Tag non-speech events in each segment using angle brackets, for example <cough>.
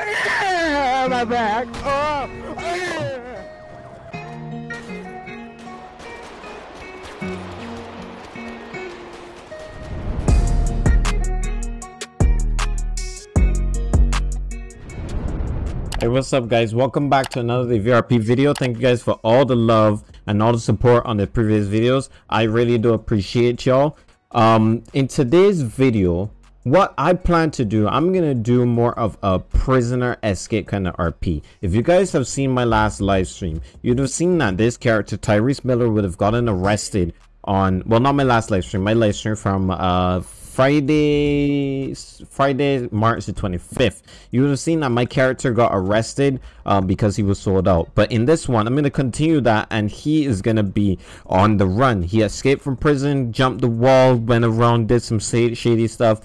Ah, my back. Oh. Ah. Hey, what's up guys? Welcome back to another VRP video. Thank you guys for all the love and all the support on the previous videos. I really do appreciate y'all. Um, in today's video, what I plan to do, I'm going to do more of a prisoner escape kind of RP. If you guys have seen my last live stream, you'd have seen that this character, Tyrese Miller, would have gotten arrested on, well, not my last live stream, my live stream from uh, Friday, Friday, March the 25th. You would have seen that my character got arrested um, because he was sold out. But in this one, I'm going to continue that and he is going to be on the run. He escaped from prison, jumped the wall, went around, did some shady stuff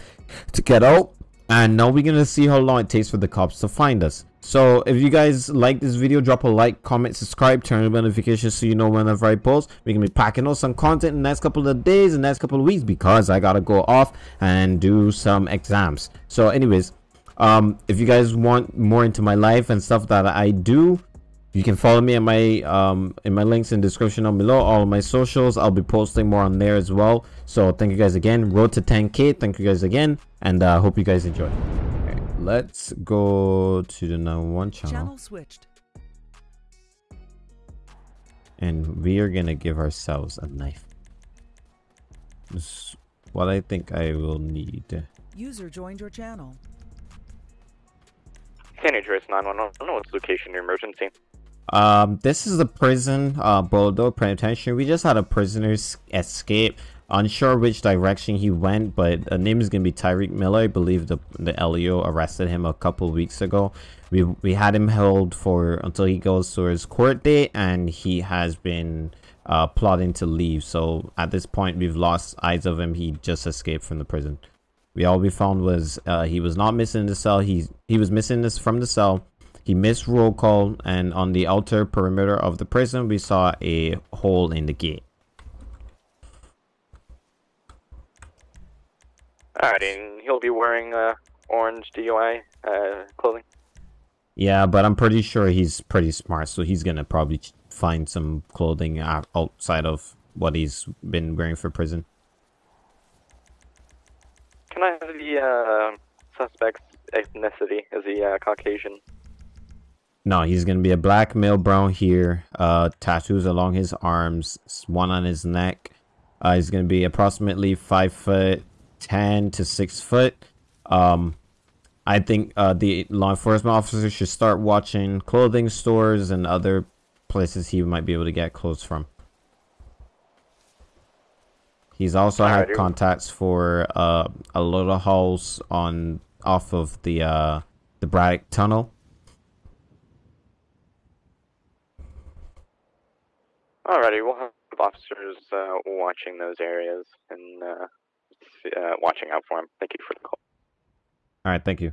to get out. And now we're to see how long it takes for the cops to find us. So if you guys like this video, drop a like, comment, subscribe, turn on notifications so you know whenever I post. We're to be packing out some content in the next couple of days, the next couple of weeks because I got to go off and do some exams. So anyways, um, if you guys want more into my life and stuff that I do, you can follow me in my um in my links in description down below all of my socials i'll be posting more on there as well so thank you guys again road to 10k thank you guys again and uh hope you guys enjoy let's go to the number one channel. Channel switched. And we are gonna give ourselves a knife. This what I think I will need. User joined your channel. San Andreas 911. I don't know what's location your emergency. Um, this is the prison, uh, Boulder Penitentiary. We just had a prisoner's escape unsure which direction he went, but the name is gonna be Tyreek Miller. I believe the the LEO arrested him a couple weeks ago. We we had him held for until he goes to his court date, and he has been uh, plotting to leave. So at this point, we've lost eyes of him. He just escaped from the prison. We all we found was uh, he was not missing the cell. He he was missing this from the cell. He missed roll call, and on the outer perimeter of the prison, we saw a hole in the gate. Alright, and he'll be wearing uh, orange DUI uh, clothing. Yeah, but I'm pretty sure he's pretty smart, so he's gonna probably find some clothing outside of what he's been wearing for prison. Can I have the uh, suspect's ethnicity? Is he uh, Caucasian? No, he's gonna be a black male, brown hair, uh, tattoos along his arms, one on his neck. Uh, he's gonna be approximately five foot 10 to 6 foot. Um, I think uh, the law enforcement officer should start watching clothing stores and other places he might be able to get clothes from. He's also Alrighty. had contacts for uh, a little house on off of the uh, the Braddock Tunnel. Alrighty, we'll have officers uh, watching those areas and uh, uh, watching out for him. Thank you for the call. All right, thank you.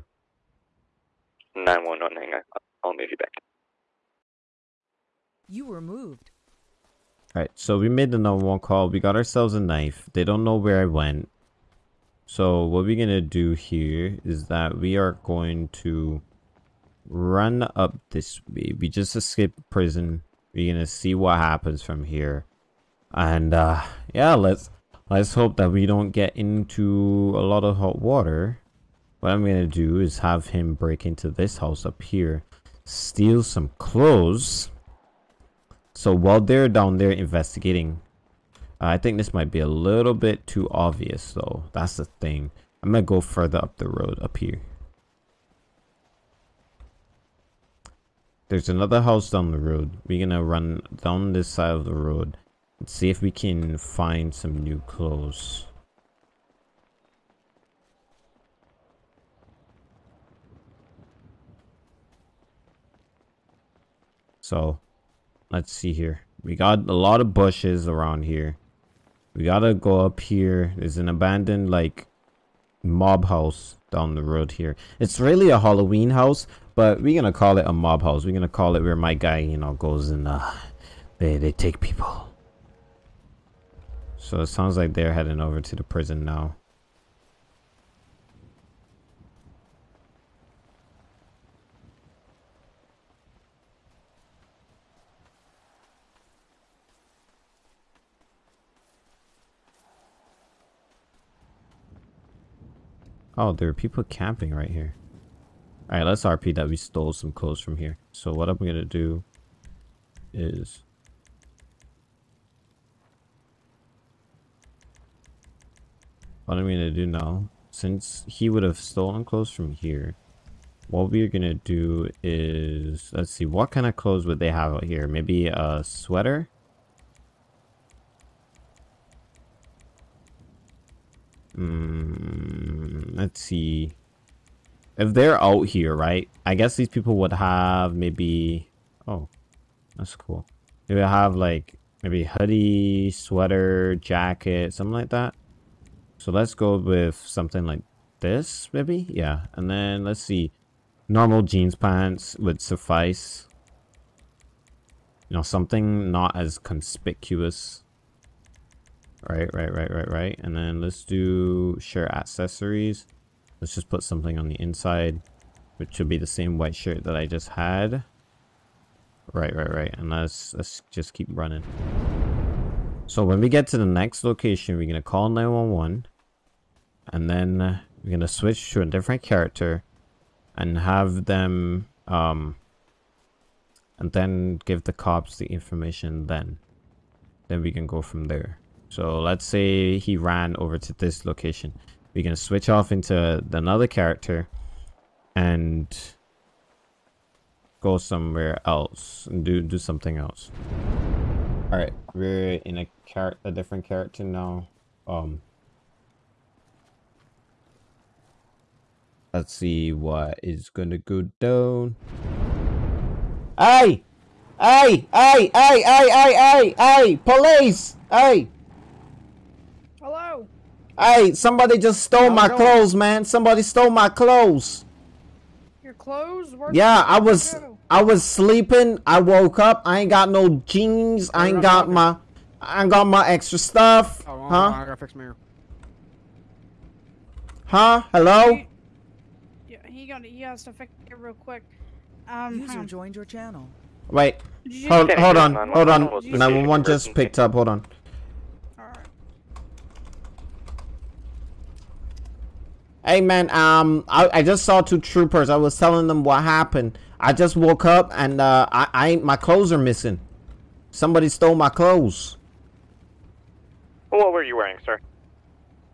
911, hang on. I'll move you back. You were moved. All right, so we made the number one call. We got ourselves a knife. They don't know where I went. So what we're going to do here is that we are going to run up this way. We just escaped prison. We're going to see what happens from here. And uh yeah, let's Let's hope that we don't get into a lot of hot water. What I'm going to do is have him break into this house up here. Steal some clothes. So while they're down there investigating, I think this might be a little bit too obvious though. That's the thing. I'm to go further up the road up here. There's another house down the road. We're to run down this side of the road. Let's see if we can find some new clothes. So, let's see here. We got a lot of bushes around here. We gotta go up here. There's an abandoned, like, mob house down the road here. It's really a Halloween house, but we're gonna call it a mob house. We're gonna call it where my guy, you know, goes and, uh, they, they take people. So it sounds like they're heading over to the prison now. Oh, there are people camping right here. Alright, let's RP that we stole some clothes from here. So what I'm gonna do is what I'm gonna do now, since he would have stolen clothes from here, what we're gonna do is let's see what kind of clothes would they have out here? Maybe a sweater? Mm, let's see. If they're out here, right? I guess these people would have maybe. Oh, that's cool. They would have like maybe hoodie, sweater, jacket, something like that. So let's go with something like this, maybe. Yeah, and then let's see. Normal jeans pants would suffice. You know, something not as conspicuous. Right, right, right, right, right. And then let's do shirt accessories. Let's just put something on the inside, which should be the same white shirt that I just had. Right, right, right. And let's let's just keep running. So when we get to the next location, we're gonna call 911, and then we're gonna switch to a different character, and have them um, and then give the cops the information. Then, then we can go from there. So let's say he ran over to this location. We can switch off into another character and go somewhere else and do do something else. All right, we're in a char a different character now. Um, let's see what is gonna go down. Hey, hey, hey, hey, hey, hey, hey, police! Hey. Hey, somebody just stole How's my it going? clothes, man. Somebody stole my clothes. Your clothes? Where'd Yeah, I was go? I was sleeping. I woke up. I ain't got no jeans. I ain't got my I ain't got my extra stuff. Oh, Huh? I gotta fix my ear. Huh? Hello? He, yeah, he got he has to fix it real quick. Um, hang User joined your channel. Wait. You- Hold, Can't hold on. Hold on. Almost 911 just picked up. Hold on. Hey man, um, I, I just saw two troopers. I was telling them what happened. I just woke up and uh, I, I my clothes are missing. Somebody stole my clothes. What were you wearing, sir?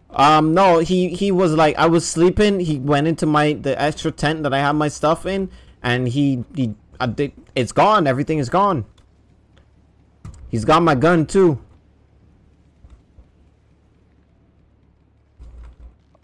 Um, no, he he was like I was sleeping. He went into my the extra tent that I have my stuff in, and he he I did, it's gone. Everything is gone. He's got my gun too.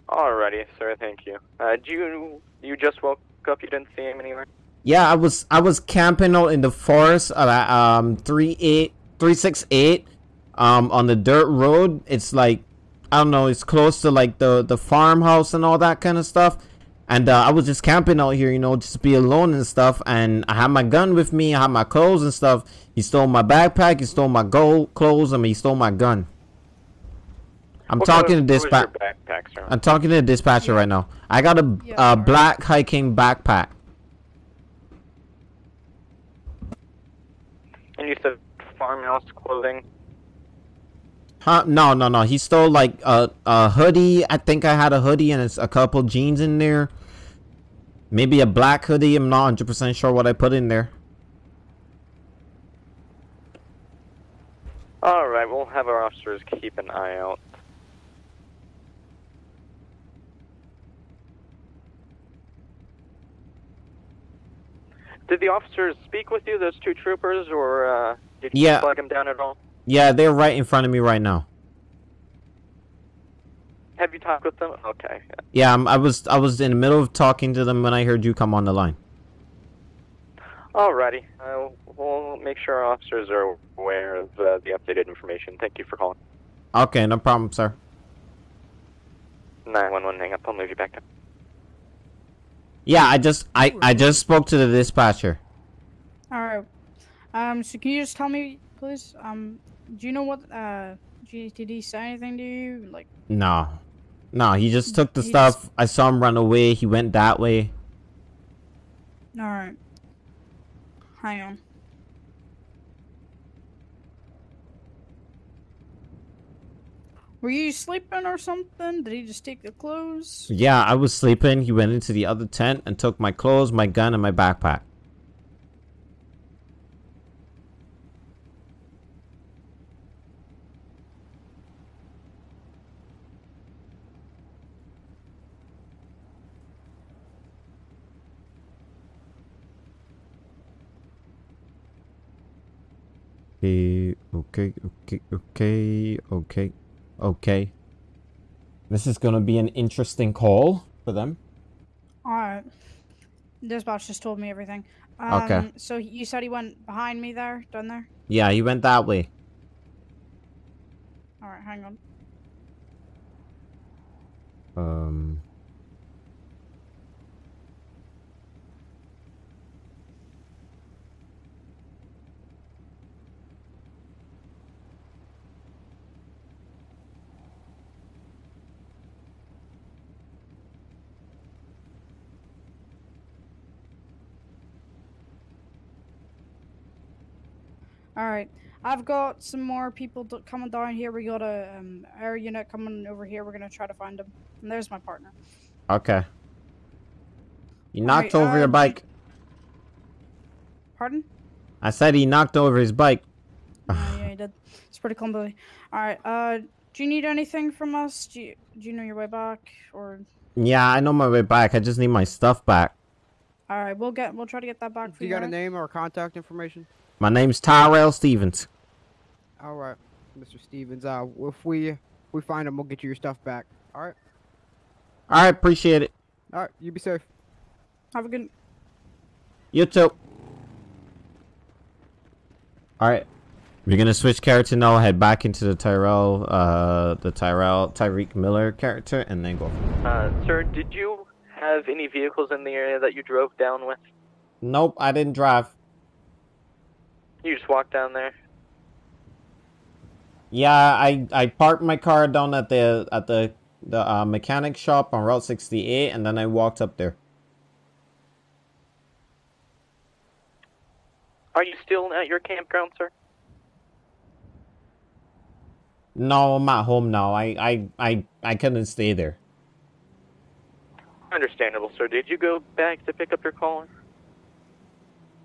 Alrighty, sir. Thank you. Uh, do you you just woke up? You didn't see him anywhere? Yeah, I was I was camping out in the forest at um three eight three six eight um on the dirt road. It's like I don't know, it's close to like the the farmhouse and all that kind of stuff. And uh, I was just camping out here, you know, just be alone and stuff. And I had my gun with me, I had my clothes and stuff. He stole my backpack, he stole my gold clothes, I mean, he stole my gun. I'm What talking to was your dispatch. backpack, sir. I'm talking to the dispatcher right now. I got a Yeah, uh, alright. black hiking backpack. And you said farmhouse clothing. Huh? No, no, no. He stole like a a hoodie. I think I had a hoodie and it's a couple jeans in there. Maybe a black hoodie. I'm not 100% sure what I put in there. Alright, we'll have our officers keep an eye out. Did the officers speak with you, those two troopers, or uh, did you Yeah. flag them down at all? Yeah, they're right in front of me right now. Have you talked with them? Okay. Yeah, I'm, I was I was in the middle of talking to them when I heard you come on the line. Alrighty. Uh, we'll make sure our officers are aware of uh, the updated information. Thank you for calling. Okay, no problem, sir. 911, hang up. I'll move you back up. Yeah, I just I I just spoke to the dispatcher. Alright. Um, so can you just tell me, please? Um, do you know what uh GTD said anything to you? Like, No, no, he just took the He stuff. I saw him run away. He went that way. alright. Hang on. Were you sleeping or something? Did he just take the clothes? Yeah, I was sleeping. He went into the other tent and took my clothes, my gun, and my backpack. Okay, okay, okay, okay, okay, okay. This is gonna be an interesting call for them. Alright. Dispatch just told me everything. Um, Okay. So you said he went behind me there, down there? Yeah, he went that way. Alright, hang on. Um. Alright. I've got some more people d- coming down here. We got a um, air unit coming over here. We're gonna try to find them. And there's my partner. Okay. He knocked Alright, over your uh, bike. Pardon? I said he knocked over his bike. Uh, yeah, he did. It's pretty clumsy. Alright, uh, do you need anything from us? Do you, do you know your way back? Or. Yeah, I know my way back. I just need my stuff back. Alright, we'll get, we'll try to get that back for You you. got a name or contact information? My name's Tyrell Stevens. All right, Mr. Stevens. Uh, if we if we find him, we'll get you your stuff back. All right. All right, appreciate it. All right. You be safe. Have a good. You too. All right. We're gonna switch character now. Head back into the Tyrell, uh, the Tyrell Tyreek Miller character, and then go. Uh, sir, did you have any vehicles in the area that you drove down with? Nope, I didn't drive. You just walked down there? Yeah, I I parked my car down at the at the the uh, mechanic shop on Route 68, and then I walked up there. Are you still at your campground, sir? No, I'm at home now. I I I I couldn't stay there. Understandable, sir. Did you go back to pick up your caller?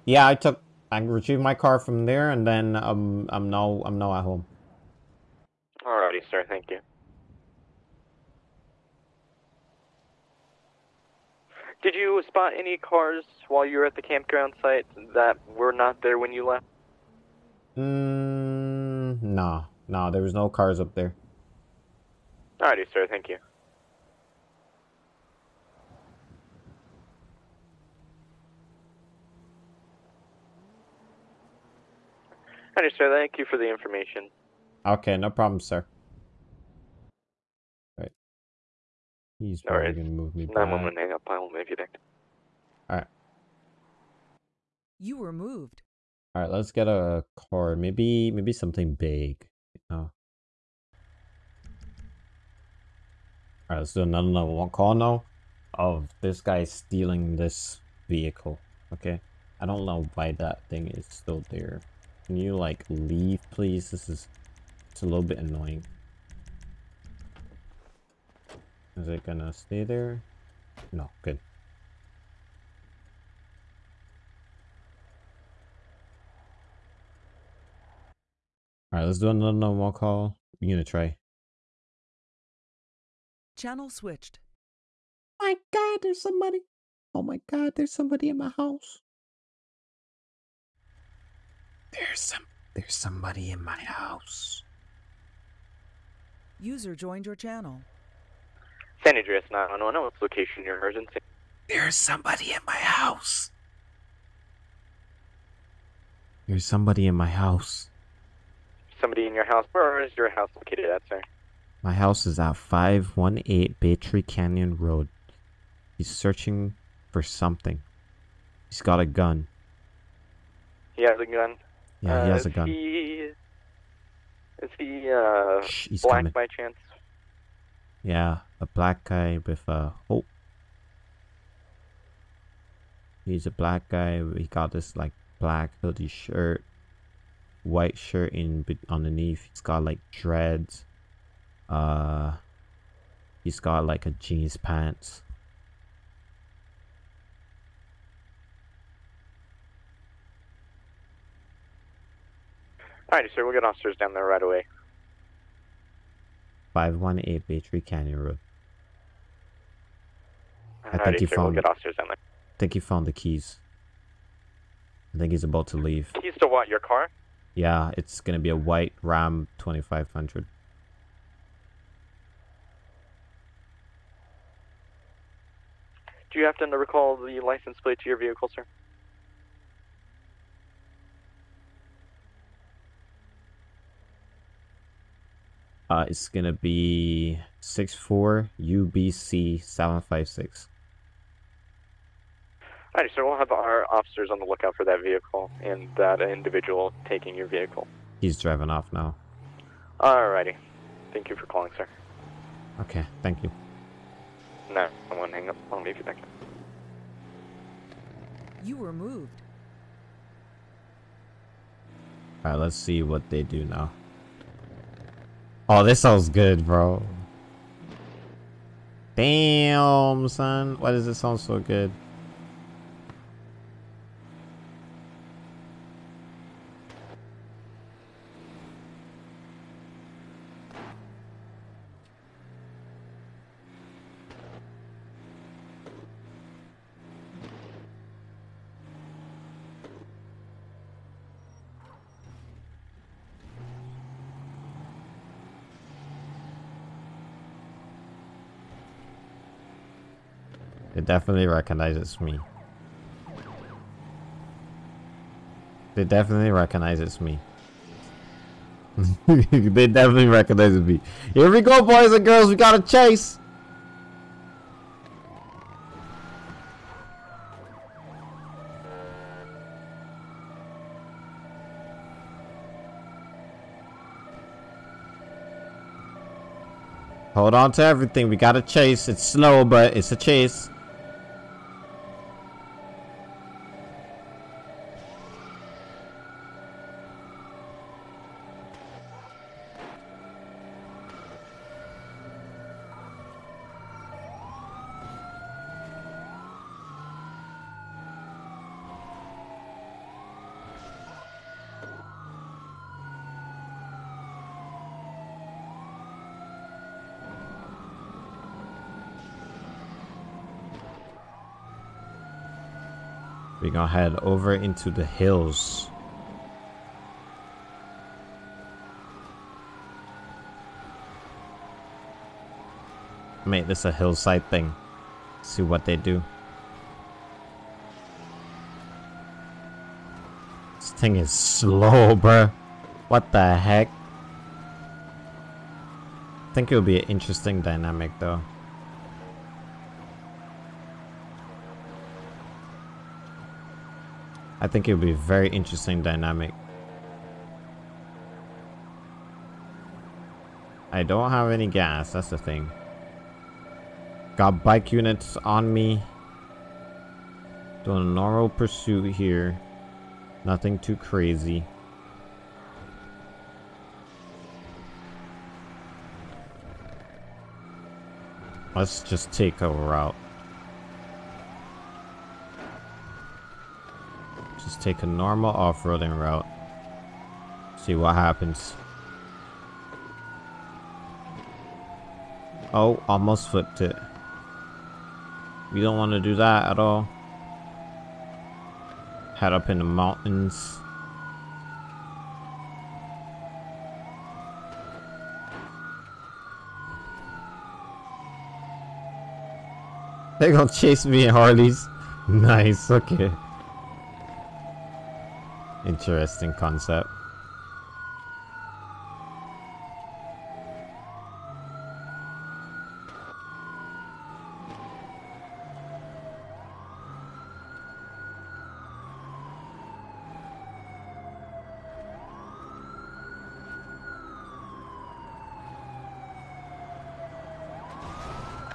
Yeah, I took I retrieved my car from there, and then um I'm now I'm now at home. Alrighty, sir. Thank you. Did you spot any cars while you were at the campground site that were not there when you left? Mm, no, no, there was no cars up there. Alrighty, sir. Thank you. Alrighty, sir. Thank you for the information. Okay, no problem, sir. Right. He's probably Alright. gonna move me Nine back. one one hang up. I will move you back. You were moved. All right, let's get a car. Maybe maybe something big. Oh. All right, let's do another level one call now of this guy stealing this vehicle. Okay, I don't know why that thing is still there. Can you like leave, please? This is it's a little bit annoying. Is it gonna stay there? No, good. All right, let's do another normal call. We're gonna try. Channel switched. My God, there's somebody. Oh my God, there's somebody in my house. There's some. There's somebody in my house. User joined your channel. San Andreas 911. What's location your emergency? There's somebody in my house. There's somebody in my house. Somebody in your house. Where is your house located at, sir? My house is at 518 Baytree Canyon Road. He's searching for something. He's got a gun. He has a gun. Yeah, Uh, he has is a gun. He, is he uh, Shh, he's black coming. by chance? Yeah, a black guy with a oh. He's a black guy. He got this like black hoodie shirt, white shirt in underneath. He's got like dreads. Uh, he's got like a jeans pants. Alrighty, sir. We'll get officers down there right away. 518 Baytree Canyon Road. I think Alrighty, he sir. We'll found- get officers down there. I think he found the keys. I think he's about to leave. Keys to what? Your car? Yeah, it's gonna be a white Ram 2500. Do you happen to recall the license plate to your vehicle, sir? Uh, it's gonna be 64 UBC 756. Alrighty, sir. We'll have our officers on the lookout for that vehicle and that individual taking your vehicle. He's driving off now. Alrighty. Thank you for calling, sir. Okay, thank you. No, I won't hang up. I'll leave you back. You were moved. Alright, let's see what they do now. Oh, this sounds good, bro. Damn, son. Why does it sound so good? It definitely recognizes me. It definitely recognizes me. they definitely recognize <laughs> me. Here we go, boys and girls. We got a chase. Hold on to everything. We got a chase. It's slow, but it's a chase. We're gonna head over into the hills. Make this a hillside thing. See what they do. This thing is slow, <laughs> bruh. What the heck? I think it would be an interesting dynamic though. I think it would be a very interesting dynamic. I don't have any gas, that's the thing. Got bike units on me. Doing a normal pursuit here. Nothing too crazy. Let's just take a route. Just take a normal off-roading route. See what happens. Oh, almost flipped it. We don't want to do that at all. Head up in the mountains. They gonna chase me in Harleys. <laughs> Nice, okay. Interesting concept.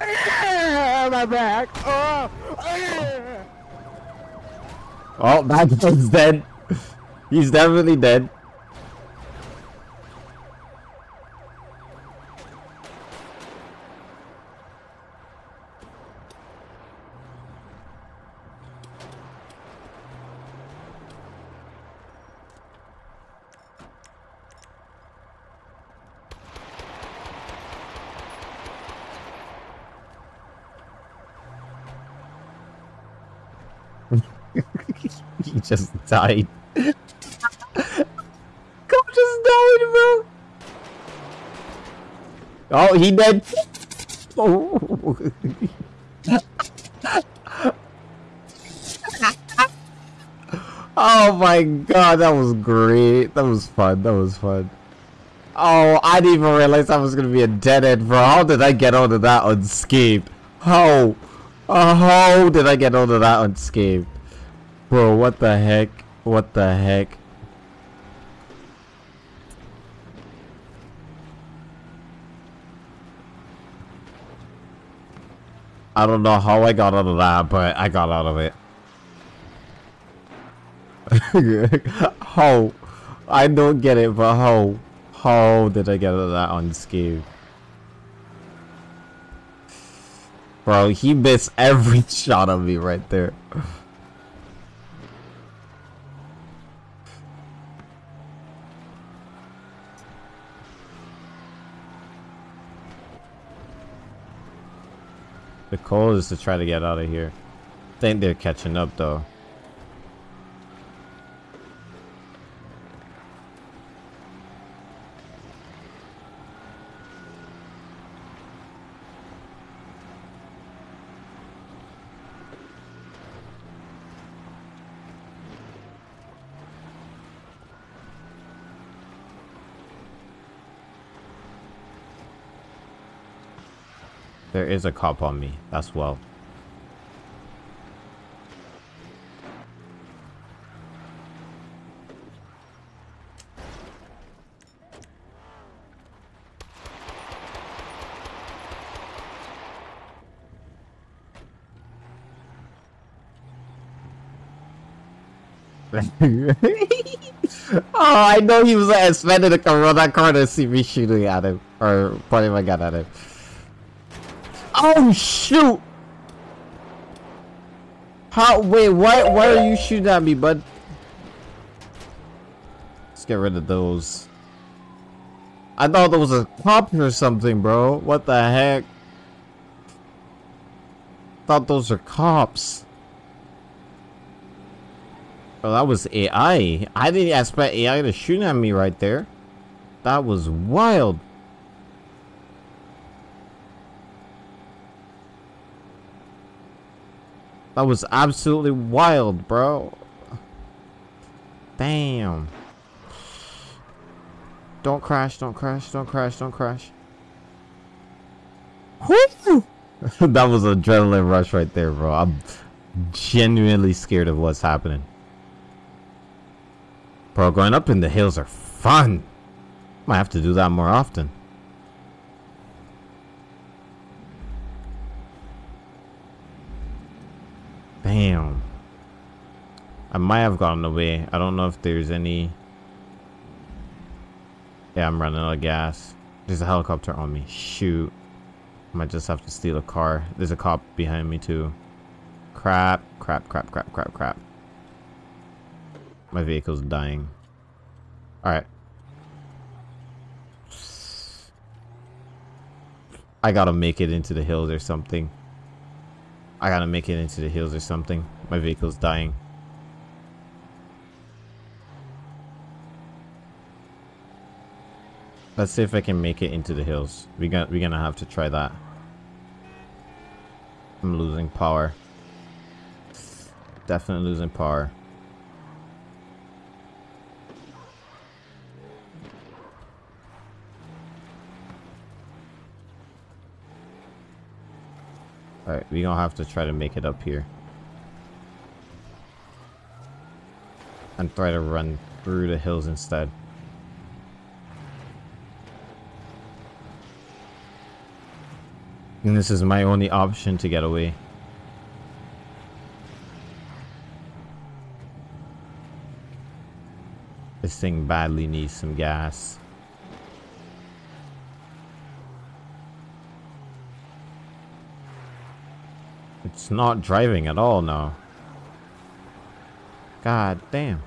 <laughs> My back. Oh. Oh, that guy's dead. He's definitely dead. <laughs> he just died. Oh, he dead. Oh. oh my god, that was great. That was fun. That was fun. Oh, I didn't even realize I was gonna be a dead end, bro. How did I get onto that unscathed? How? Uh, how did I get onto that unscathed? Bro, what the heck? What the heck? I don't know how I got out of that, but I got out of it. <laughs> how? I don't get it, but how? How did I get out of that on unscathed? Bro, he missed every <laughs> shot of me right there. The goal is to try to get out of here. I think they're catching up though. There is a cop on me. That's well. <laughs> oh, I know he was expecting to come around that corner and see me shooting at him. Or pointing my gun at him. Oh shoot! How? Wait, why? Why are you shooting at me, bud? Let's get rid of those. I thought there was a cop or something, bro. What the heck? Thought those are cops. Oh, that was AI. I didn't expect AI to shoot at me right there. That was wild. That was absolutely wild, bro. Damn. Don't crash, don't crash, don't crash, don't crash. <laughs> that was adrenaline rush right there, bro. I'm genuinely scared of what's happening. Bro, going up in the hills are fun. Might have to do that more often. Damn. I might have gotten away. I don't know if there's any... Yeah, I'm running out of gas. There's a helicopter on me. Shoot. I might just have to steal a car. There's a cop behind me too. Crap, crap, crap, crap, crap, crap. My vehicle's dying. Alright. I gotta make it into the hills or something. I gotta make it into the hills or something. My vehicle's dying. Let's see if I can make it into the hills. We got we're gonna have to try that. I'm losing power. Definitely losing power. We gonna have to try to make it up here. And try to run through the hills instead. And this is my only option to get away. This thing badly needs some gas. It's not driving at all now. God damn.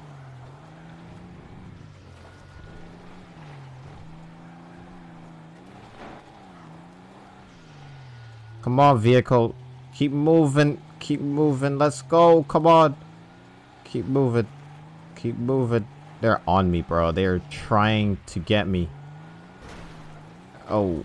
Come on, vehicle. Keep moving. Keep moving. Let's go. Come on. Keep moving. Keep moving. They're on me, bro. They're trying to get me. Oh.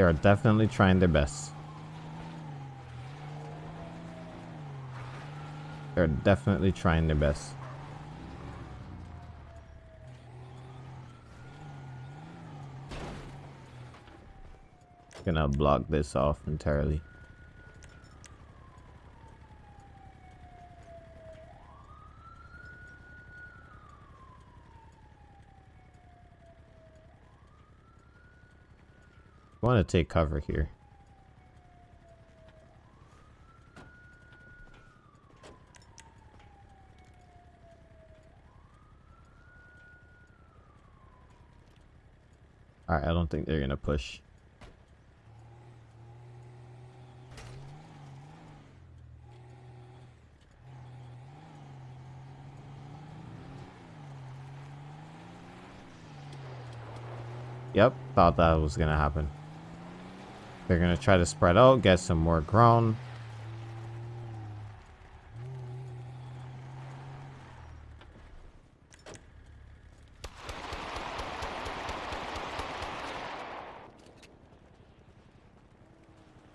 They are definitely trying their best. They're definitely trying their best. Gonna block this off entirely. To take cover here. Alright, I don't think they're gonna push. Yep, thought that was gonna happen. They're gonna try to spread out, get some more ground.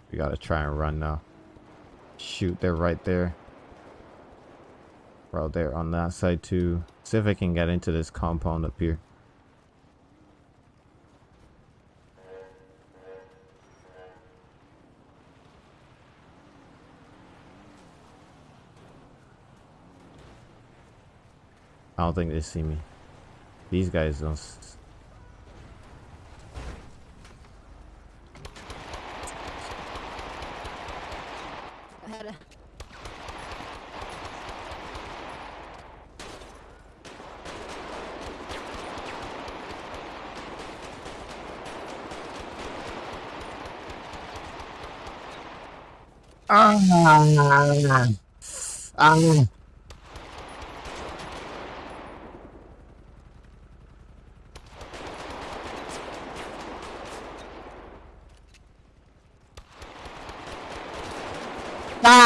We gotta try and run now. Shoot, they're right there. Bro, they're on that side too. See if I can get into this compound up here. I don't think they see me. These guys don't. s- Ah. Ah.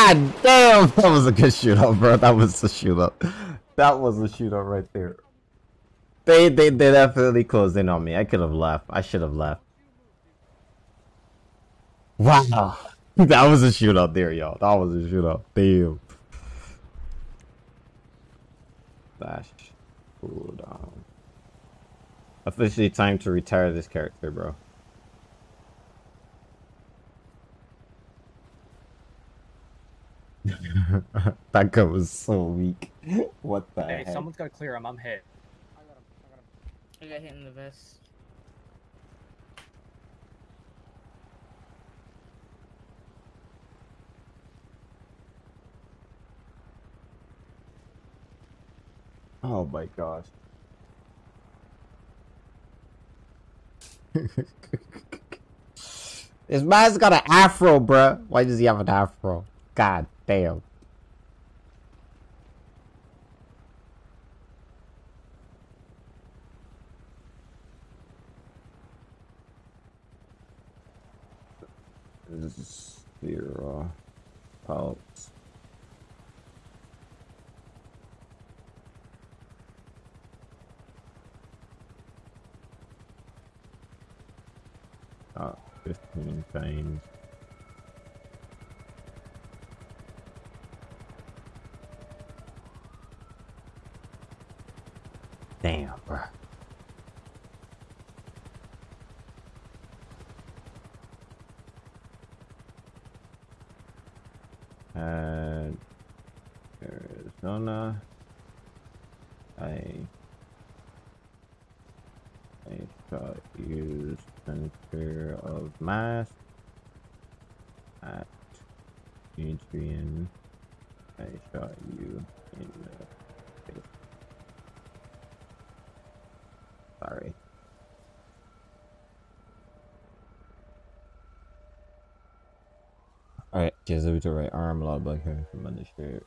God damn! <laughs> That was a good shootout, bro. That was a shootout. That was a shootout right there. They they they definitely closed in on me. I could have left. I should have left. Wow. <laughs> That was a shootout there, y'all. That was a shootout. Damn. Flash. Cool down. Officially time to retire this character, bro. That guy was so weak. <laughs> What the Hey, heck? someone's gotta clear him. I'm hit. I got him. I got him. I got hit in the vest. Oh my gosh. <laughs> this man's got an afro, bruh. Why does he have an afro? God damn. Zero pulse. Uh, 15 times. Damn, bro. And Arizona. Uh, I I shall use center of mass at Adrian. I shot you in the face. Sorry. Alright, Jesuit right arm, a lot of blood coming from undershirt.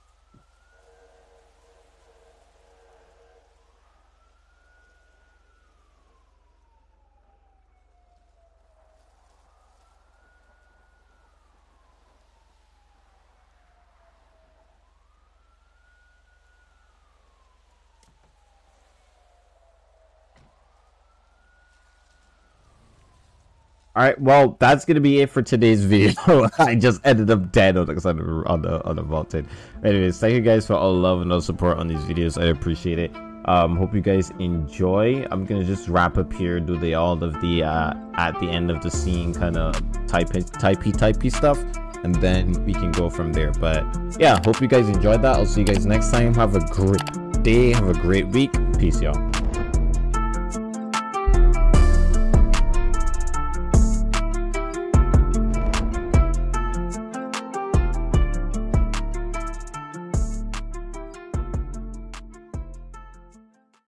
All right, well, that's gonna be it for today's <laughs> video. I just ended up dead on the on the on the, vaulted. Anyways, thank you guys for all the love and all the support on these videos. I appreciate it. Um, hope you guys enjoy. I'm gonna just wrap up here, do the all of the uh at the end of the scene kind of type typey typey stuff, and then we can go from there. But yeah, hope you guys enjoyed that. I'll see you guys next time. Have a great day. Have a great week. Peace, y'all.